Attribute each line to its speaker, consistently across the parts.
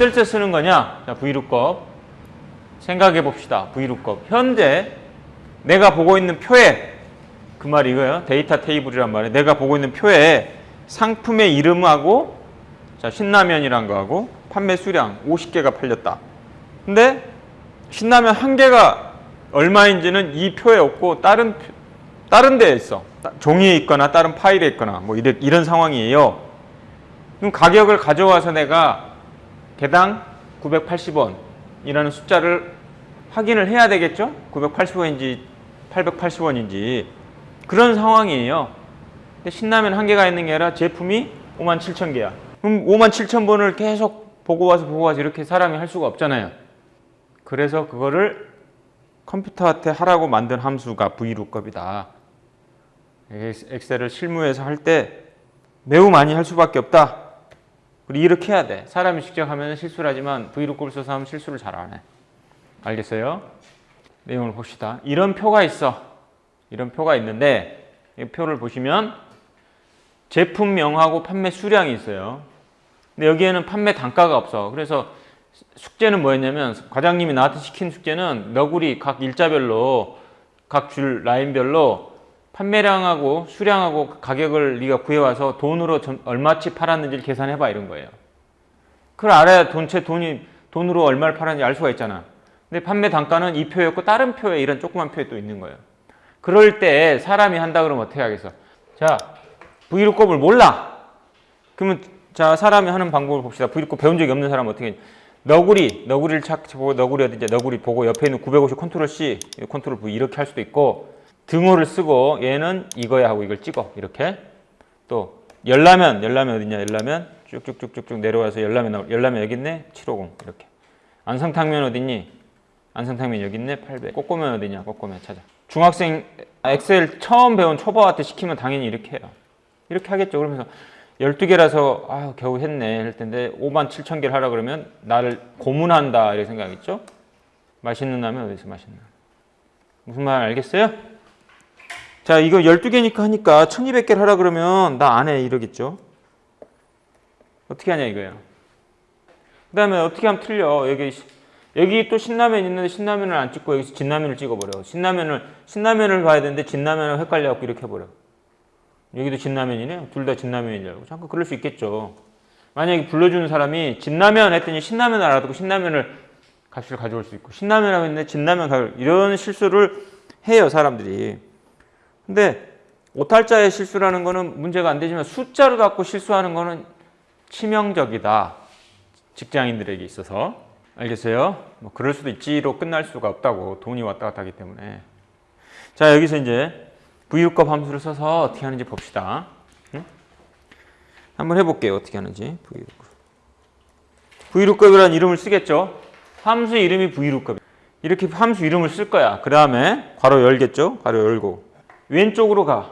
Speaker 1: 어떨 때 쓰는 거냐? 자, Vlookup. 생각해 봅시다. Vlookup. 현재 내가 보고 있는 표에 그 말이 이거예요. 데이터 테이블이란 말이에요. 내가 보고 있는 표에 상품의 이름하고 자, 신라면이란 거하고 판매 수량 50개가 팔렸다. 근데 신라면 한 개가 얼마인지는 이 표에 없고 다른 표- 다른 데에 있어. 따- 종이에 있거나 다른 파일에 있거나 뭐 이런, 이런 상황이에요. 그럼 가격을 가져와서 내가 개당 980원이라는 숫자를 확인을 해야 되겠죠? 980원인지 880원인지 그런 상황이에요. 근데 신라면 한 개가 있는 게 아니라 제품이 5만 7천 개야. 그럼 5만 7천 번을 계속 보고 와서 보고 와서 이렇게 사람이 할 수가 없잖아요. 그래서 그거를 컴퓨터한테 하라고 만든 함수가 VLOOKUP이다. 엑셀을 실무에서 할 때 매우 많이 할 수밖에 없다. 그리고 이렇게 해야 돼. 사람이 직접 하면 실수를 하지만 VLOOKUP을 써서 하면 실수를 잘 안 해. 알겠어요? 내용을 봅시다. 이런 표가 있어. 이런 표가 있는데 이 표를 보시면 제품명하고 판매 수량이 있어요. 근데 여기에는 판매 단가가 없어. 그래서 숙제는 뭐였냐면 과장님이 나한테 시킨 숙제는 너구리 각 일자별로 각 줄 라인별로 판매량하고 수량하고 가격을 네가 구해와서 돈으로 전- 얼마치 팔았는지를 계산해봐 이런 거예요. 그걸 알아야 돈체 돈이 돈으로 얼마를 팔았는지 알 수가 있잖아. 근데 판매 단가는 이 표였고 다른 표에 이런 조그만 표에 또 있는 거예요. 그럴 때 사람이 한다 그러면 어떻게 하겠어? 자, VLOOKUP을 몰라. 그러면 자 사람이 하는 방법을 봅시다. VLOOKUP 배운 적이 없는 사람은 어떻게? 해? 너구리, 너구리를 찾고 너구리 어딘지 너구리 보고 옆에 있는 950 Control C, 컨트롤 V 이렇게 할 수도 있고 등호를 쓰고 얘는 이거야 하고 이걸 찍어 이렇게. 또 열라면 열라면 어딨냐? 열라면 쭉쭉쭉쭉쭉 내려와서 열라면 열라면 여기 있네? 750 이렇게. 안성탕면 어딨니? 안성탕면 여기 있네? 800 꼬꼬면 어디냐? 꼬꼬면 찾아. 중학생 엑셀 처음 배운 초보한테 시키면 당연히 이렇게 해요. 이렇게 하겠죠. 그러면서 12개라서 아 겨우 했네 할 텐데 5만 7천 개를 하라 그러면 나를 고문한다 이렇게 생각했죠? 맛있는 라면 어디서 맛있는 무슨 말 알겠어요? 자 이거 12개니까 하니까 1200개를 하라 그러면 나 안 해 이러겠죠? 어떻게 하냐 이거예요 그 다음에 어떻게 하면 틀려? 여기 여기 또 신라면 있는데 신라면을 안 찍고 여기서 진라면을 찍어버려. 신라면을 신라면을 봐야 되는데 진라면을 헷갈려갖고 이렇게 해버려. 여기도 진라면이네? 둘다 알고. 잠깐 그럴 수 있겠죠. 만약에 불러주는 사람이 진라면 했더니 신라면 알아듣고 신라면을 값을 가져올 수 있고 신라면 하고 있는데 진라면 가져 이런 실수를 해요 사람들이 근데 오탈자의 실수라는 거는 문제가 안 되지만 숫자로 갖고 실수하는 거는 치명적이다. 직장인들에게 있어서. 알겠어요? 뭐 그럴 수도 있지로 끝날 수가 없다고 돈이 왔다 갔다 하기 때문에. 자 여기서 이제 VLOOKUP 함수를 써서 어떻게 하는지 봅시다. 응? 한번 해볼게요. 어떻게 하는지. VLOOKUP VLOOKUP이라는 이름을 쓰겠죠? 함수 이름이 VLOOKUP 이렇게 함수 이름을 쓸 거야. 그 다음에 괄호 열겠죠? 괄호 열고 왼쪽으로 가.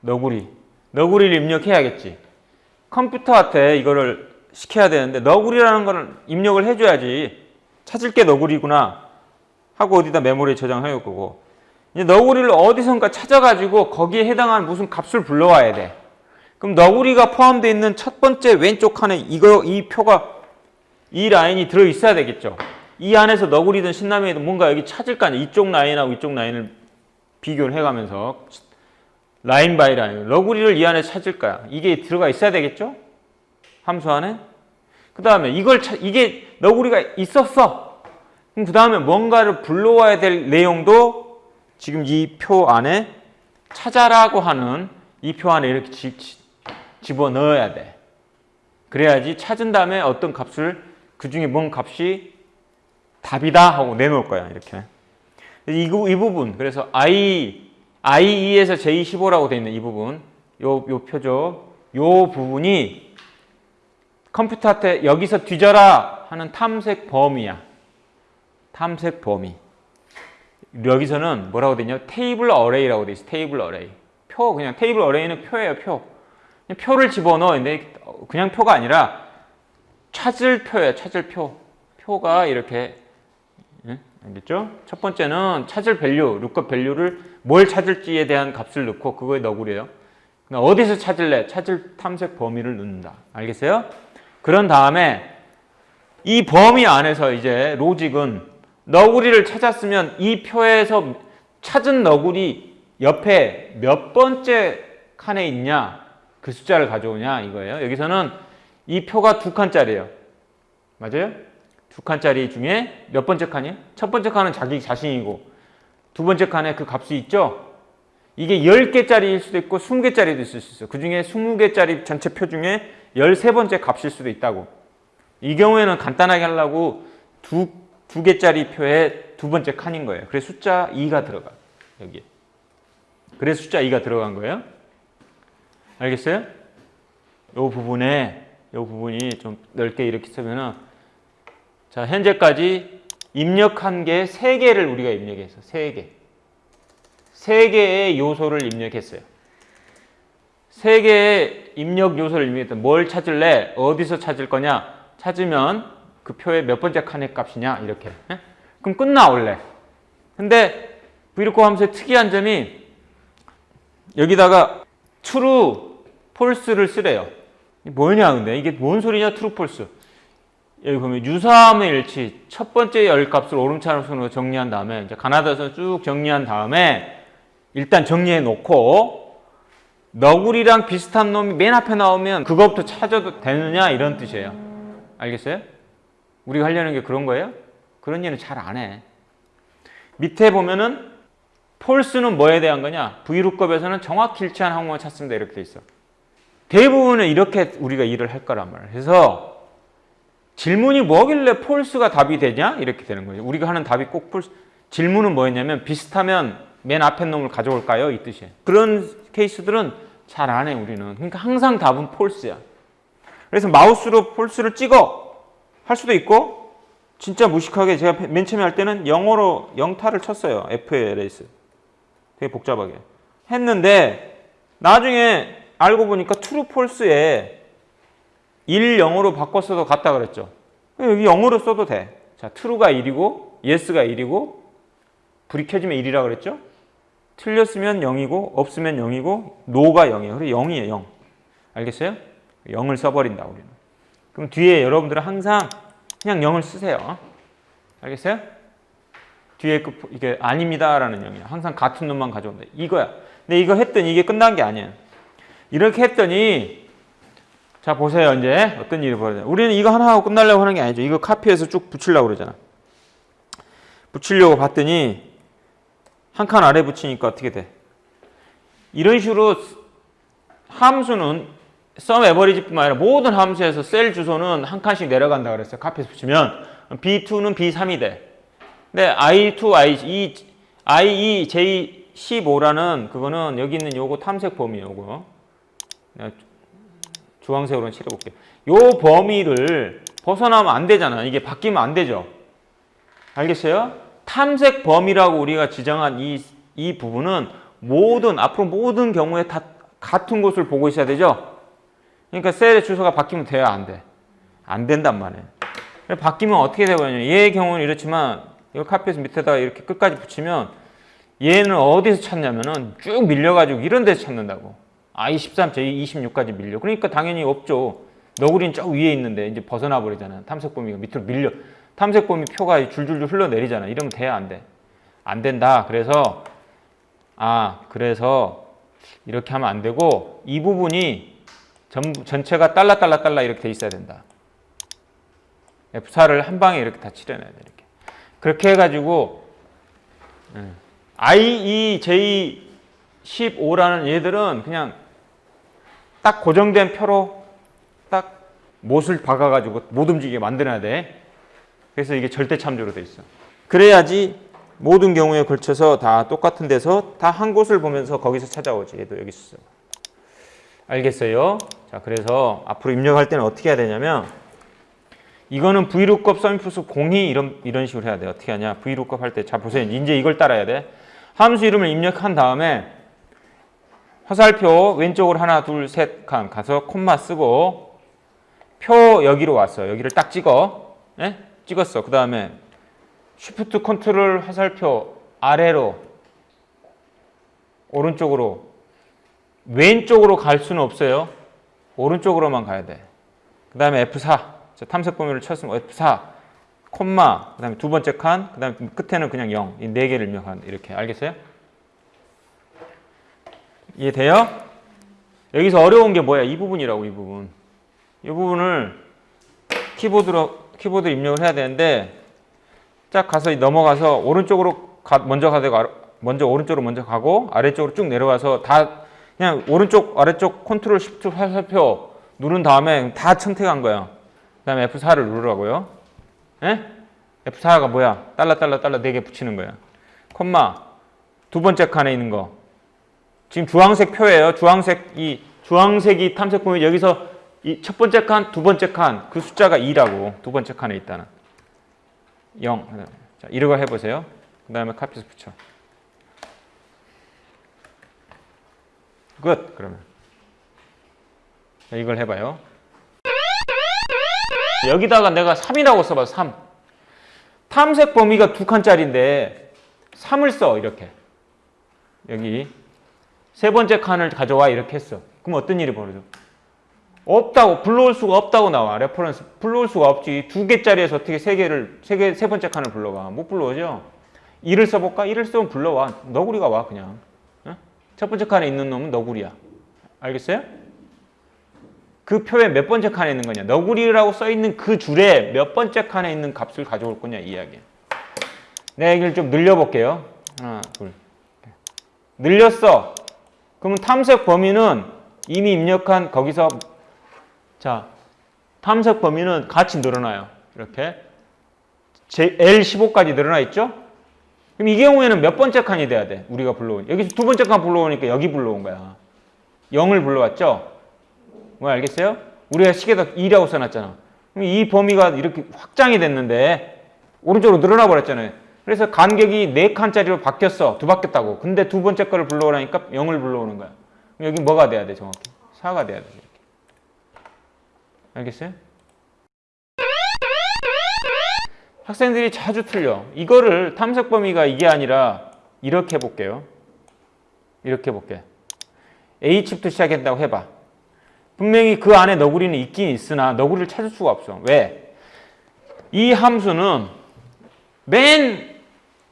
Speaker 1: 너구리. 너구리를 입력해야겠지. 컴퓨터한테 이거를 시켜야 되는데 너구리라는 거는 입력을 해줘야지. 찾을 게 너구리구나. 하고 어디다 메모리에 저장할 거고. 이제 너구리를 어디선가 찾아가지고 거기에 해당하는 무슨 값을 불러와야 돼. 그럼 너구리가 포함되어 있는 첫 번째 왼쪽 칸에 이거 이 표가 이 라인이 들어 있어야 되겠죠. 이 안에서 너구리든 신라면이든 뭔가 여기 찾을 거 아니야. 이쪽 라인하고 이쪽 라인을 비교를 해가면서 line by line 너구리를 이 안에 찾을 거야. 이게 들어가 있어야 되겠죠? 함수 안에? 그 다음에 이걸 차, 이게 너구리가 있었어. 그럼 그 다음에 뭔가를 불러와야 될 내용도 지금 이 표 안에 찾아라고 하는 이 표 안에 이렇게 지, 지, 집어넣어야 돼. 그래야지 찾은 다음에 어떤 값을 그 중에 뭔 값이 답이다 하고 내놓을 거야 이렇게 이, 부- 이 부분. 그래서 I I2에서 J15라고 되어 있는 이 부분. 요, 요 표죠 요 부분이 컴퓨터한테 여기서 뒤져라 하는 탐색 범위야. 탐색 범위. 여기서는 뭐라고 되냐? table array라고 돼 있어. table array. 표 그냥 table array는 표예요 표. 표를 집어넣어. 그냥 표가 아니라 찾을 표예요 찾을 표. 표가 이렇게 예? 알겠죠? 첫 번째는 찾을 value, lookup value를 뭘 찾을지에 대한 값을 넣고 그거에 너구리예요. 그럼 어디서 찾을래? 찾을 탐색 범위를 넣는다. 알겠어요? 그런 다음에 이 범위 안에서 이제 로직은 너구리를 찾았으면 이 표에서 찾은 너구리 옆에 몇 번째 칸에 있냐 그 숫자를 가져오냐 이거예요. 여기서는 이 표가 두 칸짜리예요. 맞아요? 두 칸짜리 중에 몇 번째 칸이에요? 첫 번째 칸은 자기 자신이고 두 번째 칸에 그 값이 있죠? 이게 10개짜리일 수도 있고 20개짜리도 있을 수 있어요. 그 중에 20개짜리 전체 표 중에 13번째 값일 수도 있다고. 이 경우에는 간단하게 하려고 두, 두 개짜리 표에 두 번째 칸인 거예요. 그래서 숫자 2가 들어가. 여기에. 그래서 숫자 2가 들어간 거예요. 알겠어요? 요 부분에 요 부분이 좀 넓게 이렇게 쓰면은 자, 현재까지 입력한 게 3개를 우리가 입력했어. 3개. 3개의 요소를 입력했어요. 3개의 입력 요소를 입력했다. 뭘 찾을래? 어디서 찾을 거냐? 찾으면 그 표의 몇 번째 칸의 값이냐? 이렇게. 예? 그럼 끝나 원래. 근데 브이로코 함수의 특이한 점이 여기다가 true, false를 쓰래요. 뭐냐 근데 이게 뭔 소리냐 true, false. 여기 보면 유사함의 일치 첫 번째 열 값을 오름차로 순으로 정리한 다음에 이제 가나다에서 쭉 정리한 다음에 일단 정리해 놓고 너구리랑 비슷한 놈이 맨 앞에 나오면 그것부터 찾아도 되느냐 이런 뜻이에요. 알겠어요? 우리가 하려는 게 그런 거예요? 그런 일은 잘 안 해. 밑에 보면은 폴스는 뭐에 대한 거냐? V루급에서는 정확히 일치한 항목을 찾습니다. 이렇게 돼 있어. 대부분은 이렇게 우리가 일을 할 거란 말이에요. 그래서 질문이 뭐길래 폴스가 답이 되냐? 이렇게 되는 거죠. 우리가 하는 답이 꼭 폴스. 질문은 뭐였냐면 비슷하면 맨 앞에 놈을 가져올까요? 이 뜻이에요. 그런 케이스들은 잘 안 해, 우리는. 그러니까 항상 답은 폴스야. 그래서 마우스로 폴스를 찍어 할 수도 있고 진짜 무식하게 제가 맨 처음에 할 때는 영어로 영타를 쳤어요. FLS. 되게 복잡하게. 했는데 나중에 알고 보니까 true, false에 1, 0으로 바꿨어도 같다 그랬죠. 여기 0으로 써도 돼. 자, true가 1이고 yes가 1이고 불이 켜지면 1이라 그랬죠? 틀렸으면 0이고 없으면 0이고 no가 0이에요. 그래 0이에요. 0. 알겠어요? 0을 써버린다 우리는. 그럼 뒤에 여러분들은 항상 그냥 0을 쓰세요. 알겠어요? 뒤에 그 이게 아닙니다라는 0이야. 항상 같은 놈만 가져온다. 이거야. 근데 이거 했더니 이게 끝난 게 아니에요. 이렇게 했더니 자 보세요 이제 어떤 일이 벌어져요. 우리는 이거 하나 하고 끝나려고 하는 게 아니죠. 이거 카피해서 쭉 붙이려고 그러잖아. 붙이려고 봤더니 한 칸 아래 붙이니까 어떻게 돼? 이런 식으로 함수는 sum average뿐만 아니라 모든 함수에서 셀 주소는 한 칸씩 내려간다 그랬어요. 카피해서 붙이면 B2는 B3이 돼. 근데 I2, I, I2, J15라는 그거는 여기 있는 요거 탐색 범위 요거 내가 주황색으로 칠해볼게요. 요 범위를 벗어나면 안 되잖아. 이게 바뀌면 안 되죠. 알겠어요? 탐색 범위라고 우리가 지정한 이, 이 부분은 모든, 앞으로 모든 경우에 다 같은 곳을 보고 있어야 되죠? 그러니까 셀의 주소가 바뀌면 돼야 안 돼. 안 된단 말이에요. 바뀌면 어떻게 되거든요. 얘의 경우는 이렇지만 이거 카피해서 밑에다가 이렇게 끝까지 붙이면 얘는 어디서 찾냐면은 쭉 밀려가지고 이런 데서 찾는다고. I13, J26까지 밀려. 그러니까 당연히 없죠. 너구리는 저 위에 있는데 이제 벗어나 버리잖아요. 탐색 범위가 밑으로 밀려. 탐색 범위 표가 줄줄줄 흘러내리잖아. 이러면 돼, 안 돼? 안 된다. 그래서 아, 그래서 이렇게 하면 안 되고 이 부분이 전부 전체가 달라 이렇게 돼 있어야 된다. F4를 한 방에 이렇게 다 칠해놔야 돼. 이렇게. 그렇게 해가지고 I, E, J 15라는 얘들은 그냥 딱 고정된 표로 딱 못을 박아가지고 못 움직이게 만들어야 돼. 그래서 이게 절대 참조로 돼 있어. 그래야지 모든 경우에 걸쳐서 다 똑같은 데서 다 한 곳을 보면서 거기서 찾아오지. 얘도 여기 있어. 알겠어요? 자, 그래서 앞으로 입력할 때는 어떻게 해야 되냐면 이거는 vlookup sumifs 공히 이런 이런 식으로 해야 돼. 어떻게 하냐? vlookup 할 때 자 보세요. 이제 이걸 따라야 돼. 함수 이름을 입력한 다음에 화살표 왼쪽으로 하나 둘 셋 칸 가서 콤마 쓰고 표 여기로 왔어. 여기를 딱 찍어. 예? 찍었어. 그 다음에 쉬프트 컨트롤 화살표 아래로 오른쪽으로 왼쪽으로 갈 수는 없어요. 오른쪽으로만 가야 돼. 그 다음에 F4. 자, 자, 탐색 범위를 쳤으면 F4 콤마 그 다음에 두 번째 칸 그 다음에 끝에는 그냥 0. 이 네 개를 입력한 이렇게 알겠어요? 이해돼요? 여기서 어려운 게 뭐야? 이 부분이라고 이 부분. 이 부분을 키보드로 키보드 입력을 해야 되는데 쫙 가서 넘어가서 오른쪽으로 가, 먼저 가되고 먼저 오른쪽으로 먼저 가고 아래쪽으로 쭉 내려와서 다 그냥 오른쪽 아래쪽 컨트롤 시프트 화살표 누른 다음에 다 선택한 거야. 그다음에 F4를 누르라고요. 예? F4가 뭐야? 달러 달러 달러 네개 붙이는 거야. 콤마 두 번째 칸에 있는 거. 지금 주황색 표예요. 주황색 이 주황색이 탐색 보면 여기서 이첫 번째 칸, 두 번째 칸 그 숫자가 2라고 두 번째 칸에 있다는 0. 자, 이런 거 해보세요. 그 다음에 카피해서 붙여. 끝. 그러면 자, 이걸 해봐요. 여기다가 내가 3이라고 써봐. 3. 탐색 범위가 두 칸짜리인데 3을 써 이렇게. 여기 세 번째 칸을 가져와 이렇게 했어. 그럼 어떤 일이 벌어져? 없다고 불러올 수가 없다고 나와 reference. 불러올 수가 없지. 두 개짜리에서 어떻게 세 개를 세 개 세 번째 칸을 불러가? 못 불러오죠? 1을 써볼까? 1을 쓰면 불러와. 너구리가 와 그냥. 어? 첫 번째 칸에 있는 놈은 너구리야. 알겠어요? 그 표에 몇 번째 칸에 있는 거냐? 너구리라고 써 있는 그 줄에 몇 번째 칸에 있는 값을 가져올 거냐 이 이야기야 내가 이걸 좀 늘려볼게요. 하나 둘 늘렸어 그러면 탐색 범위는 이미 입력한 거기서 자 탐색 범위는 같이 늘어나요. 이렇게 제 L15까지 늘어나 있죠? 그럼 이 경우에는 몇 번째 칸이 돼야 돼? 우리가 불러온 여기서 두 번째 칸 불러오니까 여기 불러온 거야. 0을 불러왔죠? 뭐 알겠어요? 우리가 시계다 2라고 써놨잖아. 그럼 이 범위가 이렇게 확장이 됐는데 오른쪽으로 늘어나 버렸잖아요. 그래서 간격이 4칸짜리로 바뀌었어. 두 바뀌었다고. 근데 두 번째 거를 불러오라니까 0을 불러오는 거야. 그럼 여기 뭐가 돼야 돼 정확히? 4가 돼야 돼. 이렇게. 알겠어요? 학생들이 자주 틀려. 이거를 탐색 범위가 이게 아니라 이렇게 해볼게요. 이렇게 해볼게. H부터 시작한다고 해봐. 분명히 그 안에 너구리는 있긴 있으나 너구리를 찾을 수가 없어. 왜? 이 함수는 맨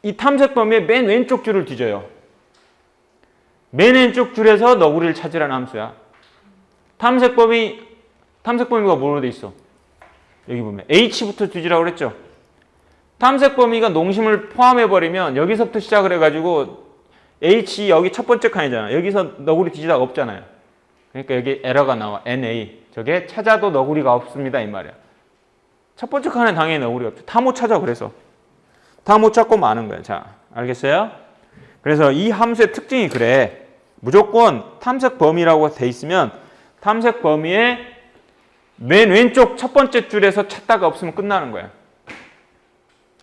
Speaker 1: 이 탐색 범위의 맨 왼쪽 줄을 뒤져요. 맨 왼쪽 줄에서 너구리를 찾으라는 함수야. 탐색 범위 탐색 범위가 뭐로 돼 있어? 여기 보면 H부터 뒤지라고 그랬죠. 탐색 범위가 농심을 포함해 버리면 여기서부터 시작을 해가지고 H 여기 첫 번째 칸이잖아. 여기서 너구리 뒤지다가 없잖아요. 그러니까 여기 에러가 나와. NA 저게 찾아도 너구리가 없습니다 이 말이야. 첫 번째 칸에 당연히 너구리가 없죠. 다못 찾아 그래서 다 못 찾고 마는 거야. 자 알겠어요? 그래서 이 함수의 특징이 그래. 무조건 탐색 범위라고 돼 있으면 탐색 범위의 맨 왼쪽 첫 번째 줄에서 찾다가 없으면 끝나는 거야.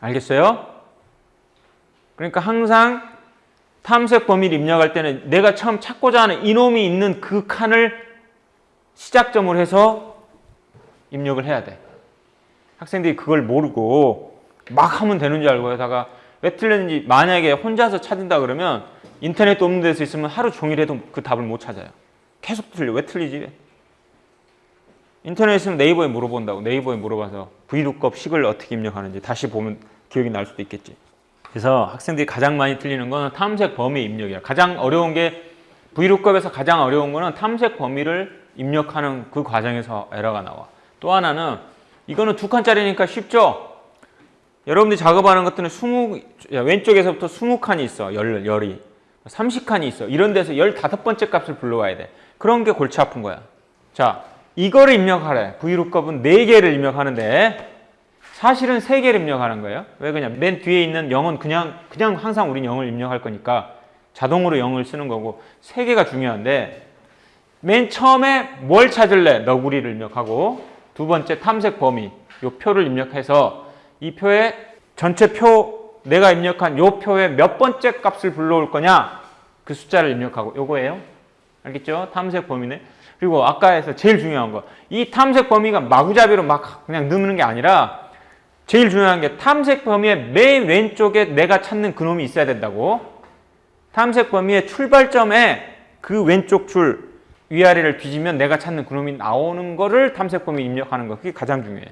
Speaker 1: 알겠어요? 그러니까 항상 탐색 범위를 입력할 때는 내가 처음 찾고자 하는 이놈이 있는 그 칸을 시작점으로 해서 입력을 해야 돼. 학생들이 그걸 모르고 막 하면 되는 줄 알고 하다가 왜 틀렸는지 만약에 혼자서 찾는다 그러면 인터넷도 없는 데서 있으면 하루 종일 해도 그 답을 못 찾아요. 계속 틀려. 왜 틀리지? 인터넷에 있으면 네이버에 물어본다고. 네이버에 물어봐서 Vlookup 식을 어떻게 입력하는지 다시 보면 기억이 날 수도 있겠지. 그래서 학생들이 가장 많이 틀리는 거는 탐색 범위 입력이야. 가장 어려운 게 Vlookup에서 가장 어려운 거는 탐색 범위를 입력하는 그 과정에서 에러가 나와. 또 하나는 이거는 두 칸짜리니까 쉽죠? 여러분들이 작업하는 것들은 20, 야, 왼쪽에서부터 20칸이 있어. 열, 열이. 30칸이 있어. 이런 데서 15번째 값을 불러와야 돼. 그런 게 골치 아픈 거야. 자, 이거를 입력하래. Vlookup은 4개를 입력하는데 사실은 3개를 입력하는 거예요. 왜 그냥 맨 뒤에 있는 0은 그냥 그냥 항상 우린 0을 입력할 거니까 자동으로 0을 쓰는 거고 3개가 중요한데 맨 처음에 뭘 찾을래? 너구리를 입력하고 두 번째 탐색 범위 요 표를 입력해서 이 표에 전체 표 내가 입력한 요 표에 몇 번째 값을 불러올 거냐 그 숫자를 입력하고 요거예요. 알겠죠? 탐색 범위네. 그리고 아까 해서 제일 중요한 거. 이 탐색 범위가 마구잡이로 막 그냥 넣는 게 아니라 제일 중요한 게 탐색 범위의 맨 왼쪽에 내가 찾는 그놈이 있어야 된다고. 탐색 범위의 출발점에 그 왼쪽 줄 위아래를 뒤지면 내가 찾는 그놈이 나오는 거를 탐색 범위 입력하는 거. 그게 가장 중요해.